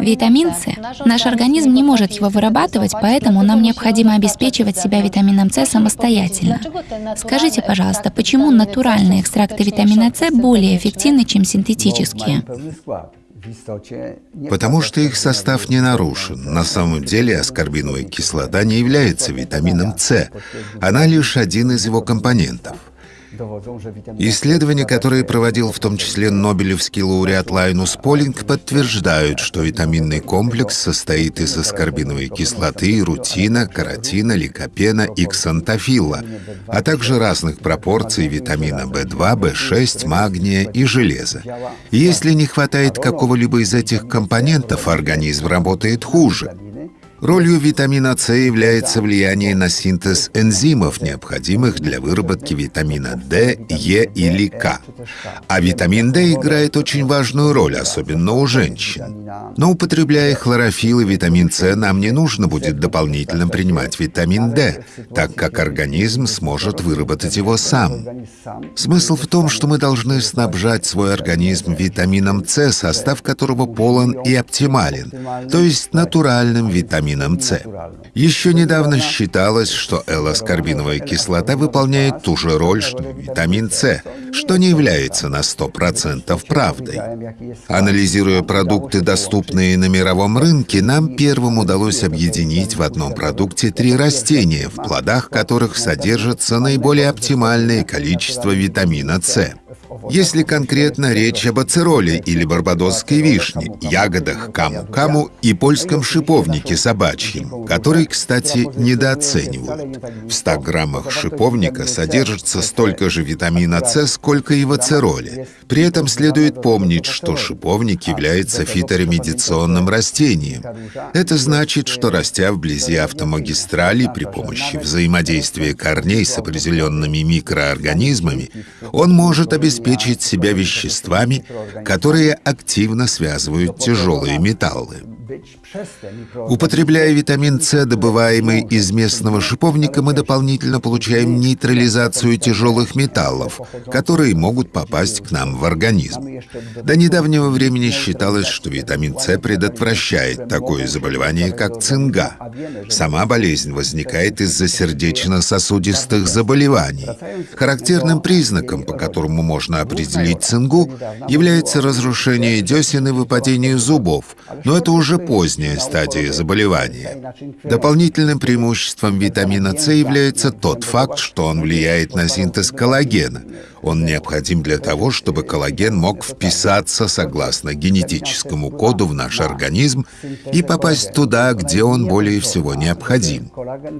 Витамин С. Наш организм не может его вырабатывать, поэтому нам необходимо обеспечивать себя витамином С самостоятельно. Скажите, пожалуйста, почему натуральные экстракты витамина С более эффективны, чем синтетические? Потому что их состав не нарушен. На самом деле аскорбиновая кислота не является витамином С. Она лишь один из его компонентов. Исследования, которые проводил в том числе Нобелевский лауреат Лайнус Полинг, подтверждают, что витаминный комплекс состоит из аскорбиновой кислоты, рутина, каротина, ликопена и ксантофилла, а также разных пропорций витамина В2, В6, магния и железа. если не хватает какого-либо из этих компонентов, организм работает хуже. Ролью витамина С является влияние на синтез энзимов, необходимых для выработки витамина D, Е или К. А витамин D играет очень важную роль, особенно у женщин. Но употребляя хлорофилл и витамин С, нам не нужно будет дополнительно принимать витамин D, так как организм сможет выработать его сам. Смысл в том, что мы должны снабжать свой организм витамином С, состав которого полон и оптимален, то есть натуральным витамином витамином С. Еще недавно считалось, что L-аскорбиновая кислота выполняет ту же роль, что витамин С, что не является на 100% правдой. Анализируя продукты, доступные на мировом рынке, нам первым удалось объединить в одном продукте три растения, в плодах которых содержится наиболее оптимальное количество витамина С. Если конкретно речь об ацероле или барбадосской вишне, ягодах каму-каму и польском шиповнике собачьем, который, кстати, недооценивают. В 100 граммах шиповника содержится столько же витамина С, сколько и в ацероле. При этом следует помнить, что шиповник является фиторемедиционным растением. Это значит, что растя вблизи автомагистрали при помощи взаимодействия корней с определенными микроорганизмами, он может обеспечить обеспечить себя веществами, которые активно связывают тяжелые металлы. Употребляя витамин С, добываемый из местного шиповника, мы дополнительно получаем нейтрализацию тяжелых металлов, которые могут попасть к нам в организм. До недавнего времени считалось, что витамин С предотвращает такое заболевание, как цинга. Сама болезнь возникает из-за сердечно-сосудистых заболеваний. Характерным признаком, по которому можно определить цингу, является разрушение десен и выпадение зубов, но это уже поздняя стадия заболевания. Дополнительным преимуществом витамина С является тот факт, что он влияет на синтез коллагена. Он необходим для того, чтобы коллаген мог вписаться согласно генетическому коду в наш организм и попасть туда, где он более всего необходим.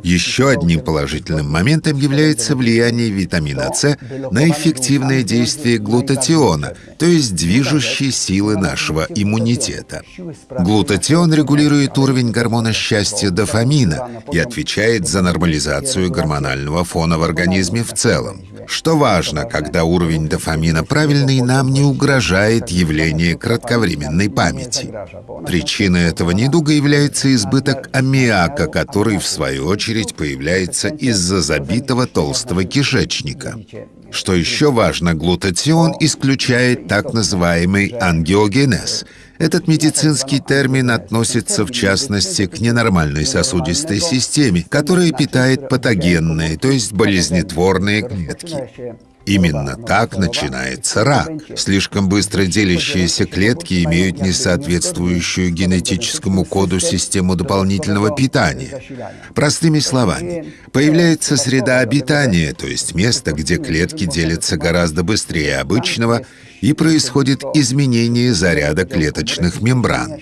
Еще одним положительным моментом является влияние витамина С на эффективное действие глутатиона, то есть движущей силы нашего иммунитета. Глутатион регулирует уровень гормона счастья дофамина и отвечает за нормализацию гормонального фона в организме в целом. Что важно, когда уровень дофамина правильный, нам не угрожает явление кратковременной памяти. Причиной этого недуга является избыток аммиака, который, в свою очередь, появляется из-за забитого толстого кишечника. Что еще важно, глутатион исключает так называемый ангиогенез — этот медицинский термин относится, в частности, к ненормальной сосудистой системе, которая питает патогенные, то есть болезнетворные клетки. Именно так начинается рак. Слишком быстро делящиеся клетки имеют несоответствующую генетическому коду систему дополнительного питания. Простыми словами, появляется среда обитания, то есть место, где клетки делятся гораздо быстрее обычного, и происходит изменение заряда клеточных мембран.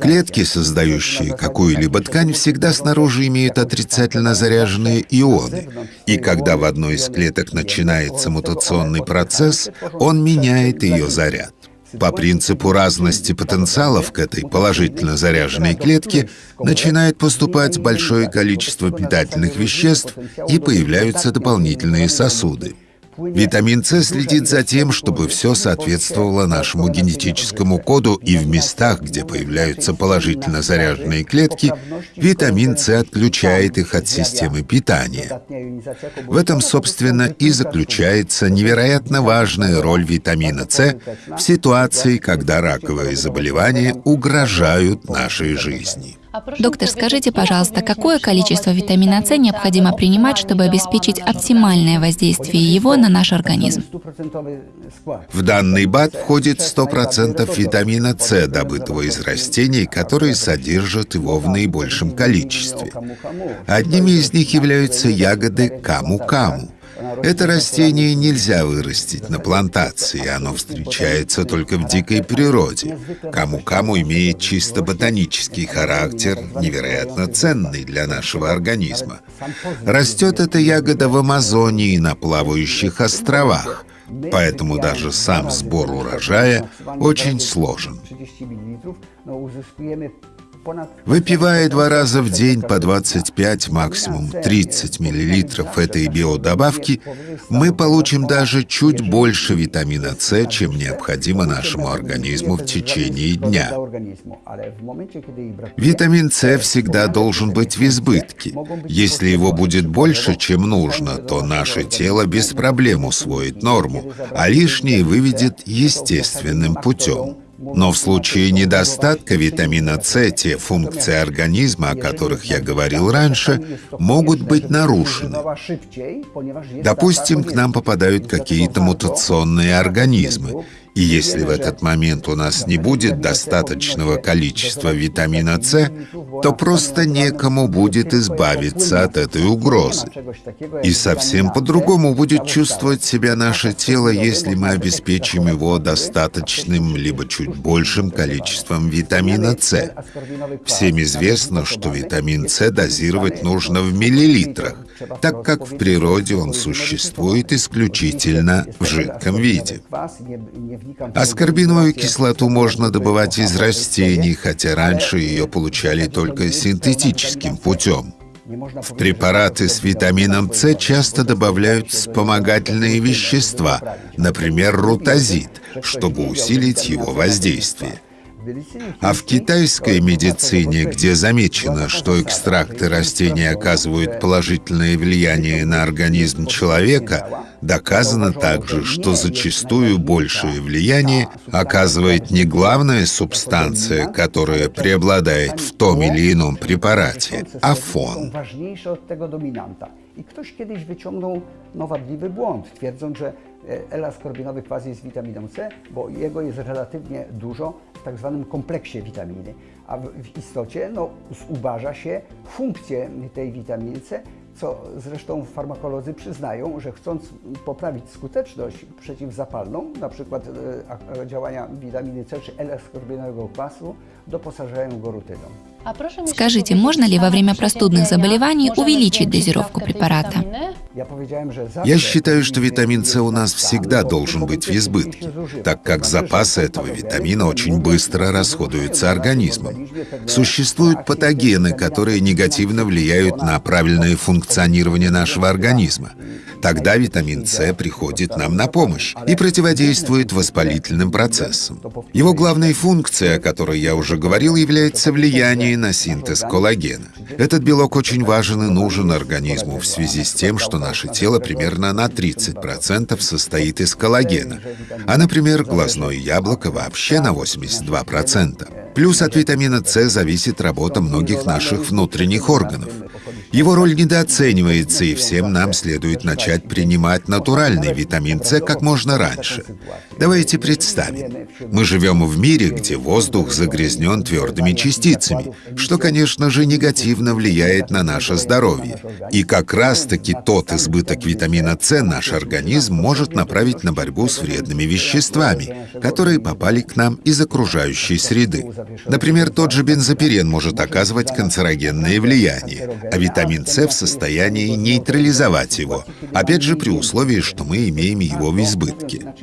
Клетки, создающие какую-либо ткань, всегда снаружи имеют отрицательно заряженные ионы, и когда в одной из клеток начинается мутационный процесс, он меняет ее заряд. По принципу разности потенциалов к этой положительно заряженной клетке начинает поступать большое количество питательных веществ и появляются дополнительные сосуды. Витамин С следит за тем, чтобы все соответствовало нашему генетическому коду, и в местах, где появляются положительно заряженные клетки, витамин С отключает их от системы питания. В этом, собственно, и заключается невероятно важная роль витамина С в ситуации, когда раковые заболевания угрожают нашей жизни. Доктор, скажите, пожалуйста, какое количество витамина С необходимо принимать, чтобы обеспечить оптимальное воздействие его на наш организм? В данный БАД входит 100% витамина С, добытого из растений, которые содержат его в наибольшем количестве. Одними из них являются ягоды каму-каму. Это растение нельзя вырастить на плантации, оно встречается только в дикой природе. Кому-кому имеет чисто ботанический характер, невероятно ценный для нашего организма. Растет эта ягода в Амазонии на плавающих островах, поэтому даже сам сбор урожая очень сложен. Выпивая два раза в день по 25, максимум 30 миллилитров этой биодобавки, мы получим даже чуть больше витамина С, чем необходимо нашему организму в течение дня. Витамин С всегда должен быть в избытке. Если его будет больше, чем нужно, то наше тело без проблем усвоит норму, а лишнее выведет естественным путем. Но в случае недостатка витамина С те функции организма, о которых я говорил раньше, могут быть нарушены. Допустим, к нам попадают какие-то мутационные организмы, и если в этот момент у нас не будет достаточного количества витамина С, то просто некому будет избавиться от этой угрозы. И совсем по-другому будет чувствовать себя наше тело, если мы обеспечим его достаточным, либо чуть большим количеством витамина С. Всем известно, что витамин С дозировать нужно в миллилитрах, так как в природе он существует исключительно в жидком виде. Аскорбиновую кислоту можно добывать из растений, хотя раньше ее получали только синтетическим путем. В препараты с витамином С часто добавляют вспомогательные вещества, например, рутазид, чтобы усилить его воздействие. А в китайской медицине, где замечено, что экстракты растений оказывают положительное влияние на организм человека, доказано также, что зачастую большее влияние оказывает не главная субстанция, которая преобладает в том или ином препарате, а фон. I ktoś kiedyś wyciągnął no, wadliwy błąd, twierdząc, że L-askorbinowy kwas tak zwanym kompleksie witaminy, a w istocie no, zubaża się funkcję tej witaminy co zresztą farmakolodzy przyznają, że chcąc poprawić skuteczność przeciwzapalną, na przykład e, działania witaminy C czy L-askorbinowego kwasu, doposażają go rutyną. Скажите, можно ли во время простудных заболеваний увеличить дозировку препарата? Я считаю, что витамин С у нас всегда должен быть в избытке, так как запасы этого витамина очень быстро расходуются организмом. Существуют патогены, которые негативно влияют на правильное функционирование нашего организма. Тогда витамин С приходит нам на помощь и противодействует воспалительным процессам. Его главной функцией, о которой я уже говорил, является влияние на синтез коллагена. Этот белок очень важен и нужен организму в связи с тем, что наше тело примерно на 30% состоит из коллагена, а, например, глазное яблоко вообще на 82%. Плюс от витамина С зависит работа многих наших внутренних органов. Его роль недооценивается, и всем нам следует начать принимать натуральный витамин С как можно раньше. Давайте представим, мы живем в мире, где воздух загрязнен твердыми частицами, что, конечно же, негативно влияет на наше здоровье. И как раз-таки тот избыток витамина С наш организм может направить на борьбу с вредными веществами, которые попали к нам из окружающей среды. Например, тот же бензопирен может оказывать канцерогенное влияние, а витамин С в состоянии нейтрализовать его, опять же при условии, что мы имеем его в избытке.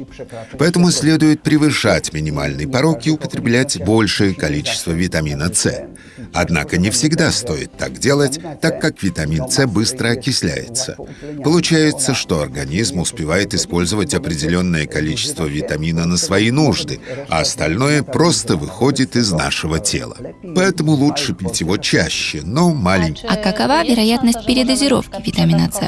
Поэтому следует превышать минимальный порог и употреблять большее количество витамина С. Однако не всегда стоит так делать, так как витамин С быстро окисляется. Получается, что организм успевает использовать определенное количество витамина на свои нужды, а остальное просто выходит из нашего тела. Поэтому лучше пить его чаще, но маленький. А какова вероятность передозировки витамина С?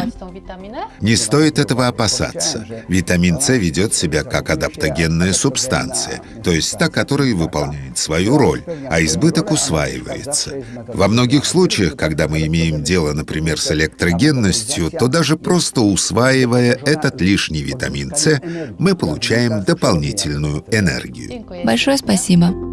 Не стоит этого опасаться. Витамин С ведет себя как адаптогенная субстанция, то есть та, которая выполняет свою роль, а избыток усваивается. Во многих случаях, когда мы имеем дело, например, с электрогенностью, то даже просто усваивая этот лишний витамин С, мы получаем дополнительную энергию. Большое спасибо.